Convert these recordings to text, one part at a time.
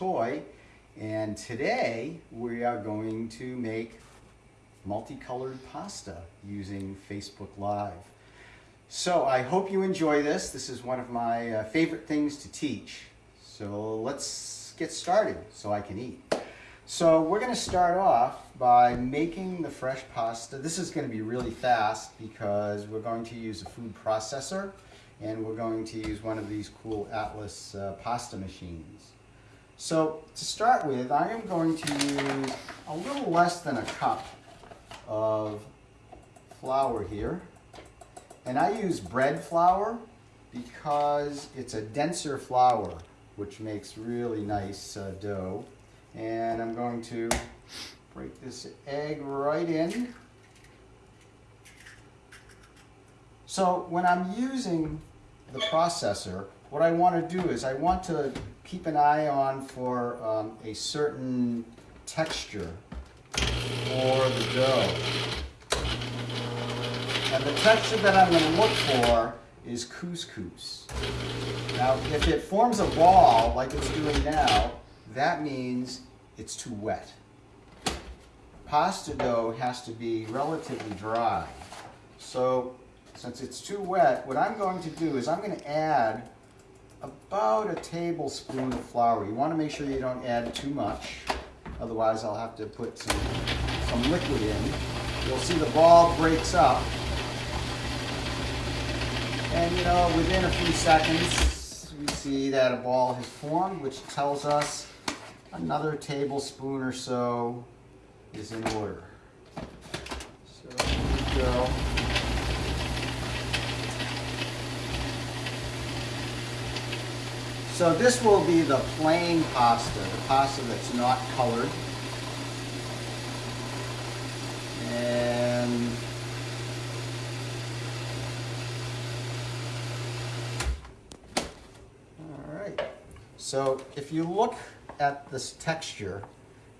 Toy and today we are going to make multicolored pasta using Facebook Live. So I hope you enjoy this. This is one of my uh, favorite things to teach. So let's get started so I can eat. So we're going to start off by making the fresh pasta. This is going to be really fast because we're going to use a food processor and we're going to use one of these cool Atlas uh, pasta machines. So to start with, I am going to use a little less than a cup of flour here. And I use bread flour because it's a denser flour, which makes really nice uh, dough. And I'm going to break this egg right in. So when I'm using the processor, what I want to do is I want to keep an eye on for um, a certain texture for the dough. And the texture that I'm going to look for is couscous. Now, if it forms a ball like it's doing now, that means it's too wet. Pasta dough has to be relatively dry. So since it's too wet, what I'm going to do is I'm going to add about a tablespoon of flour. You want to make sure you don't add too much, otherwise I'll have to put some, some liquid in. You'll see the ball breaks up. And you know, within a few seconds, we see that a ball has formed, which tells us another tablespoon or so is in order. So here we go. So this will be the plain pasta, the pasta that's not colored. And all right. So if you look at this texture,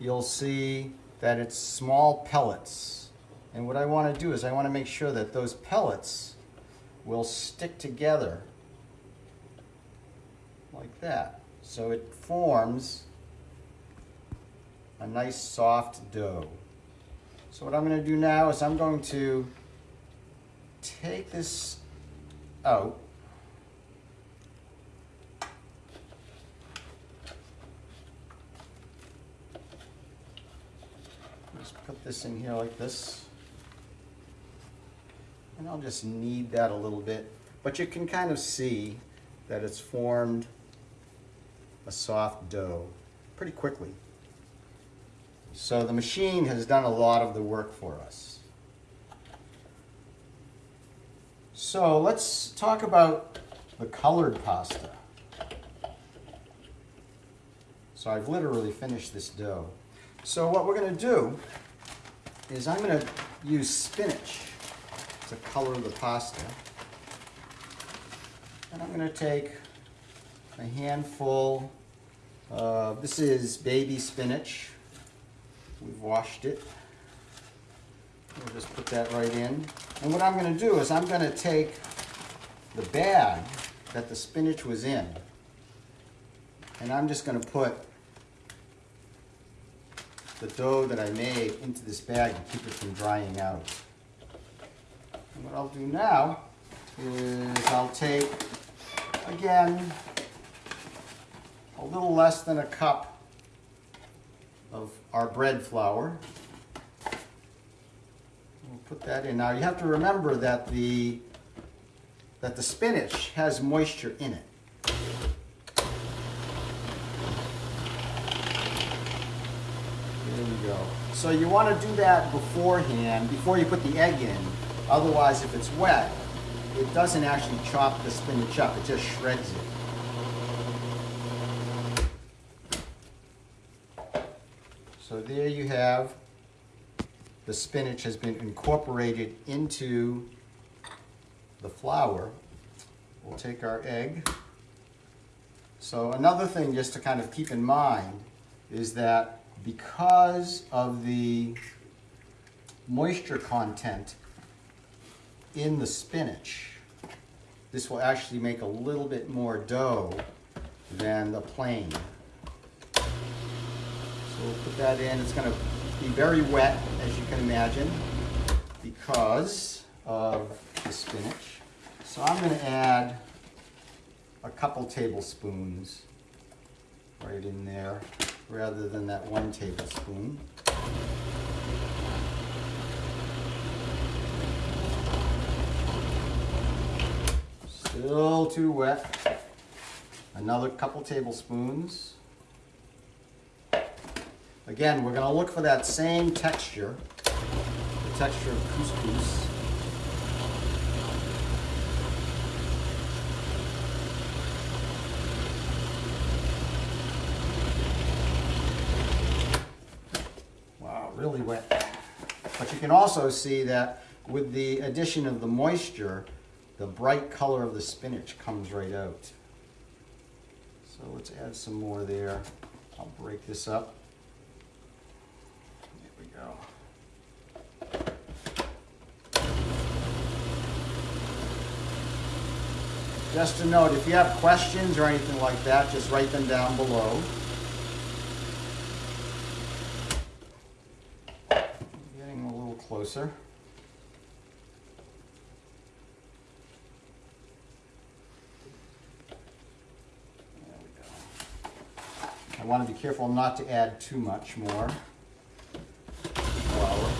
you'll see that it's small pellets. And what I want to do is I want to make sure that those pellets will stick together like that. So it forms a nice soft dough. So what I'm going to do now is I'm going to take this out. Just put this in here like this. And I'll just knead that a little bit. But you can kind of see that it's formed a soft dough pretty quickly. So the machine has done a lot of the work for us. So let's talk about the colored pasta. So I've literally finished this dough. So what we're going to do is I'm going to use spinach to color the pasta. And I'm going to take a handful uh, this is baby spinach. We've washed it. We'll just put that right in. And what I'm going to do is I'm going to take the bag that the spinach was in and I'm just going to put the dough that I made into this bag to keep it from drying out. And what I'll do now is I'll take, again, a little less than a cup of our bread flour. We'll put that in. Now you have to remember that the that the spinach has moisture in it. There you go. So you want to do that beforehand, before you put the egg in. Otherwise, if it's wet, it doesn't actually chop the spinach up, it just shreds it. So there you have the spinach has been incorporated into the flour. We'll take our egg. So another thing just to kind of keep in mind is that because of the moisture content in the spinach, this will actually make a little bit more dough than the plain. We'll put that in. It's gonna be very wet, as you can imagine, because of the spinach. So I'm gonna add a couple tablespoons right in there, rather than that one tablespoon. Still too wet. Another couple tablespoons. Again, we're gonna look for that same texture, the texture of couscous. Wow, really wet. But you can also see that with the addition of the moisture, the bright color of the spinach comes right out. So let's add some more there. I'll break this up. Go. Just a note, if you have questions or anything like that, just write them down below. Getting a little closer. There we go. I want to be careful not to add too much more flour.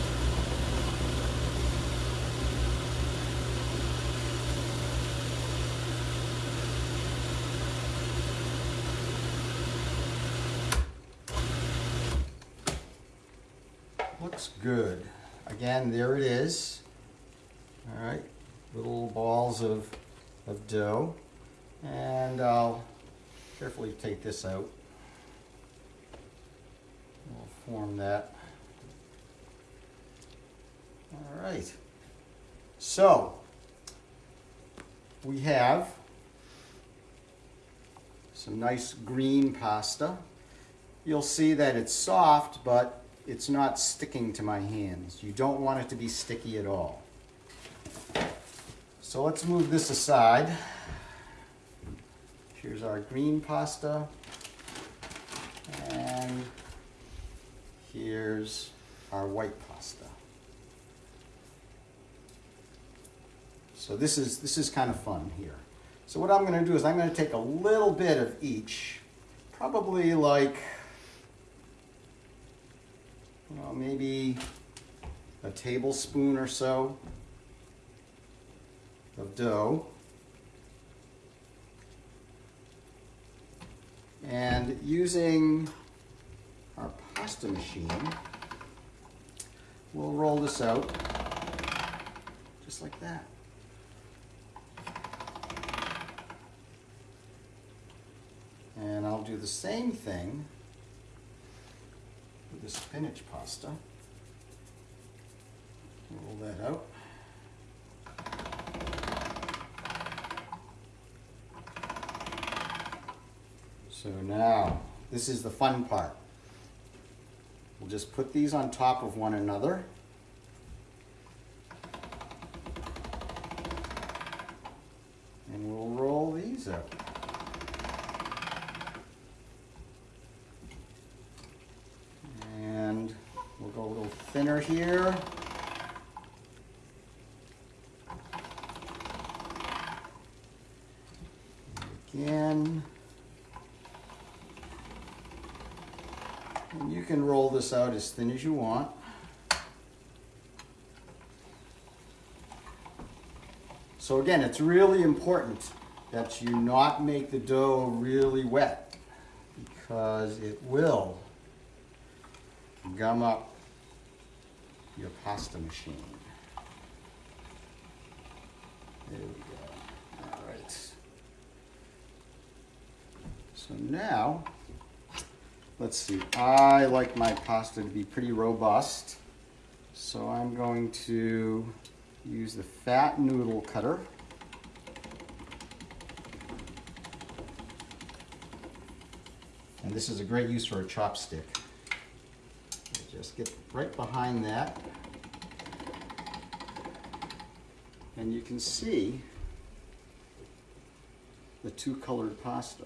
Looks good. Again, there it is. All right, little balls of, of dough. And I'll carefully take this out. We'll form that. All right. So, we have some nice green pasta. You'll see that it's soft, but it's not sticking to my hands. You don't want it to be sticky at all. So let's move this aside. Here's our green pasta. And here's our white pasta. So this is, this is kind of fun here. So what I'm gonna do is I'm gonna take a little bit of each, probably like, maybe a tablespoon or so of dough. And using our pasta machine, we'll roll this out just like that. And I'll do the same thing with the spinach pasta. Roll that out. So now, this is the fun part. We'll just put these on top of one another. And we'll roll these out. And we'll go a little thinner here. Again. And you can roll this out as thin as you want. So again, it's really important that you not make the dough really wet because it will gum up your pasta machine. There we go. All right. So now, let's see. I like my pasta to be pretty robust. So I'm going to use the fat noodle cutter. And this is a great use for a chopstick. Just get right behind that. And you can see the two colored pasta.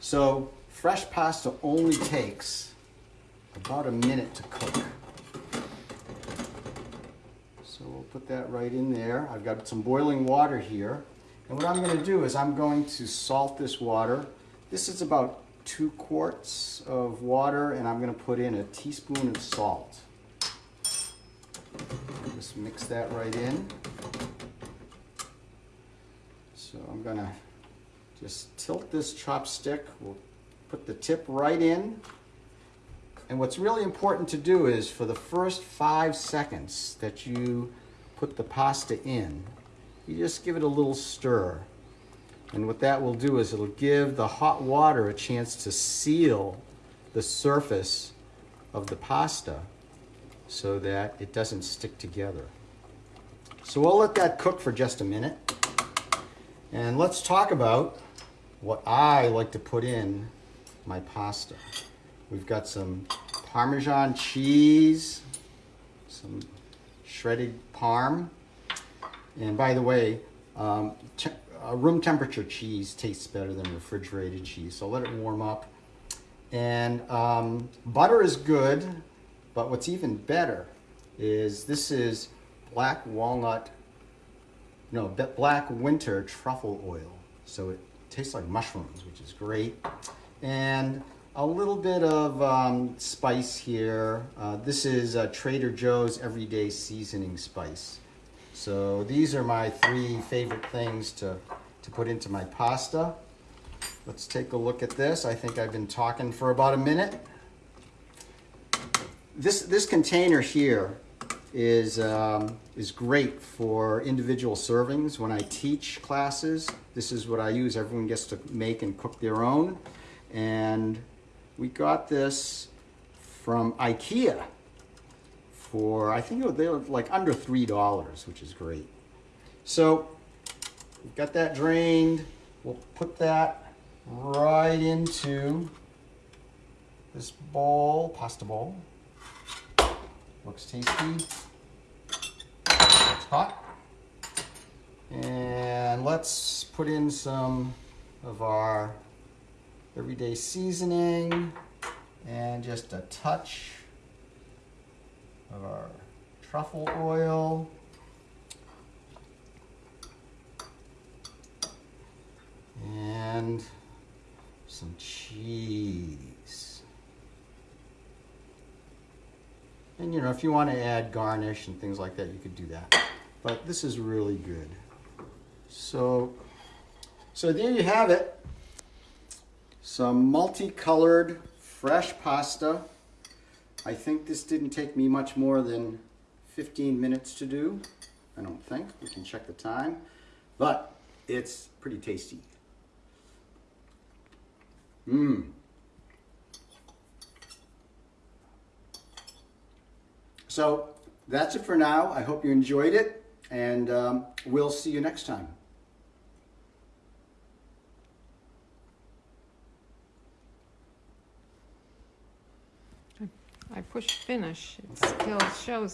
So fresh pasta only takes about a minute to cook. So we'll put that right in there. I've got some boiling water here. And what I'm gonna do is I'm going to salt this water. This is about two quarts of water and I'm gonna put in a teaspoon of salt. Just mix that right in. So I'm gonna just tilt this chopstick. We'll put the tip right in. And what's really important to do is for the first five seconds that you put the pasta in, you just give it a little stir. And what that will do is it'll give the hot water a chance to seal the surface of the pasta so that it doesn't stick together. So we'll let that cook for just a minute. And let's talk about what I like to put in my pasta. We've got some Parmesan cheese, some shredded parm. And by the way, um, uh, room temperature cheese tastes better than refrigerated cheese, so let it warm up. And um, butter is good, but what's even better is this is black walnut, no, black winter truffle oil. So it tastes like mushrooms, which is great. And a little bit of um, spice here. Uh, this is uh, Trader Joe's Everyday Seasoning Spice. So these are my three favorite things to, to put into my pasta. Let's take a look at this. I think I've been talking for about a minute. This, this container here is, um, is great for individual servings. When I teach classes, this is what I use. Everyone gets to make and cook their own. And we got this from IKEA for, I think they were like under $3, which is great. So, we've got that drained. We'll put that right into this bowl, pasta bowl. Looks tasty. It's hot. And let's put in some of our everyday seasoning and just a touch of our truffle oil. And some cheese. And you know, if you want to add garnish and things like that, you could do that. But this is really good. So, so there you have it. Some multicolored fresh pasta. I think this didn't take me much more than 15 minutes to do. I don't think. We can check the time. But it's pretty tasty. Mmm. So that's it for now. I hope you enjoyed it, and um, we'll see you next time. I push finish. It still shows